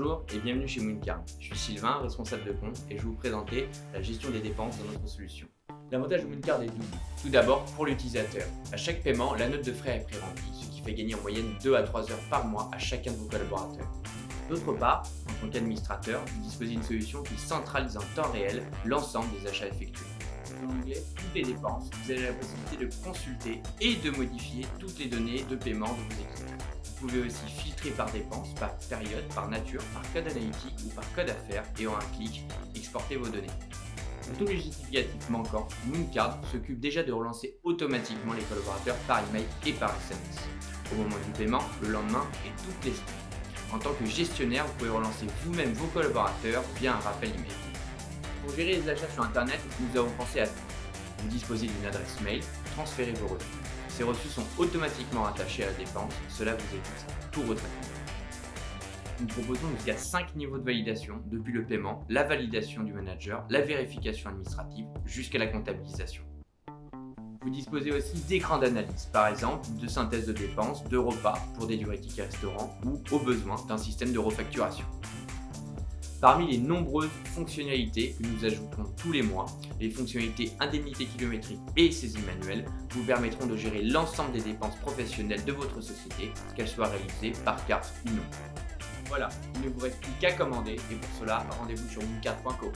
et bienvenue chez Mooncard. Je suis Sylvain, responsable de compte et je vais vous présenter la gestion des dépenses dans notre solution. L'avantage de Mooncard est double. Tout d'abord, pour l'utilisateur. À chaque paiement, la note de frais est pré-remplie, ce qui fait gagner en moyenne 2 à 3 heures par mois à chacun de vos collaborateurs. D'autre part, en tant qu'administrateur, vous disposez d'une solution qui centralise en temps réel l'ensemble des achats effectués. En anglais, toutes les dépenses, vous avez la possibilité de consulter et de modifier toutes les données de paiement de vos équipes. Vous pouvez aussi filtrer par dépenses, par période, par nature, par code analytique ou par code affaires et en un clic, exporter vos données. Pour tous les justificatifs manquants, Mooncard s'occupe déjà de relancer automatiquement les collaborateurs par email et par SMS. Au moment du paiement, le lendemain et toutes les semaines. En tant que gestionnaire, vous pouvez relancer vous-même vos collaborateurs via un rappel email. Pour gérer les achats sur Internet, nous avons pensé à tout. Vous disposez d'une adresse mail, transférez vos reçus. Ces reçus sont automatiquement attachés à la dépense, cela vous évite tout retraitement. Nous proposons jusqu'à 5 niveaux de validation, depuis le paiement, la validation du manager, la vérification administrative, jusqu'à la comptabilisation. Vous disposez aussi d'écrans d'analyse, par exemple de synthèse de dépenses, de repas pour des durées tickets restaurants ou, au besoin, d'un système de refacturation. Parmi les nombreuses fonctionnalités que nous ajoutons tous les mois, les fonctionnalités indemnité kilométrique et saisie manuelle vous permettront de gérer l'ensemble des dépenses professionnelles de votre société, qu'elles soient réalisées par carte ou non. Voilà, il ne vous reste plus qu'à commander et pour cela, rendez-vous sur mooncard.co.